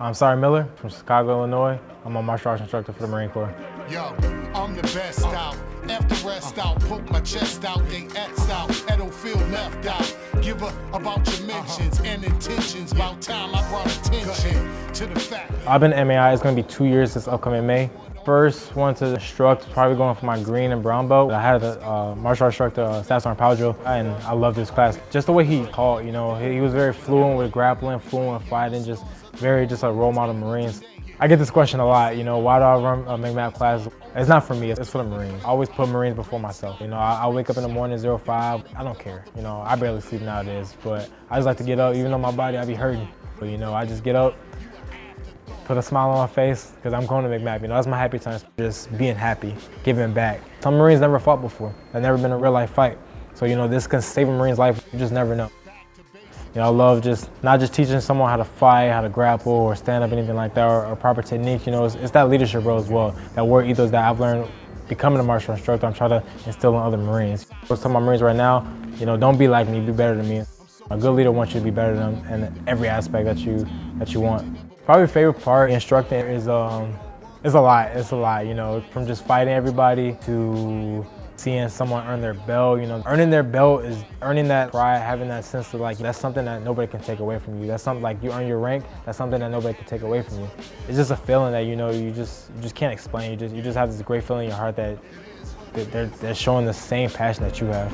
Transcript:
I'm Sorry Miller from Chicago, Illinois. I'm a martial arts instructor for the Marine Corps. Yo, I'm the best out. After rest out, poke my chest out, they X out, Edo feel left out. Give up about your mentions and intentions. About time I brought attention to the fact. I've been MAI, it's gonna be two years this upcoming May. First one to instruct, probably going for my green and brown belt. I had a uh, martial arts instructor, uh, Powell and I loved this class. Just the way he taught, you know, he, he was very fluent with grappling, fluent with fighting, just very just a role model Marines. I get this question a lot, you know, why do I run a MCMAP class? It's not for me, it's for the Marines. I always put Marines before myself. You know, I, I wake up in the morning, 05, I don't care. You know, I barely sleep nowadays, but I just like to get up, even though my body, I be hurting. But you know, I just get up, put a smile on my face, because I'm going to MCMAP. You know, that's my happy time, just being happy, giving back. Some Marines never fought before. They've never been a real life fight. So, you know, this can save a Marine's life, you just never know. You know, I love just not just teaching someone how to fight, how to grapple, or stand up, anything like that, or, or proper technique. You know, it's, it's, that leadership role as well. That work ethos that I've learned becoming a martial instructor. I'm trying to instill in other Marines. I tell my Marines right now, you know, don't be like me, be better than me. A good leader wants you to be better than them in every aspect that you that you want. Probably favorite part instructing is um, it's a lot. It's a lot. You know, from just fighting everybody to seeing someone earn their belt, you know, earning their belt is earning that pride, having that sense of like, that's something that nobody can take away from you. That's something like you earn your rank, that's something that nobody can take away from you. It's just a feeling that, you know, you just, you just can't explain. You just, you just have this great feeling in your heart that they're, they're showing the same passion that you have.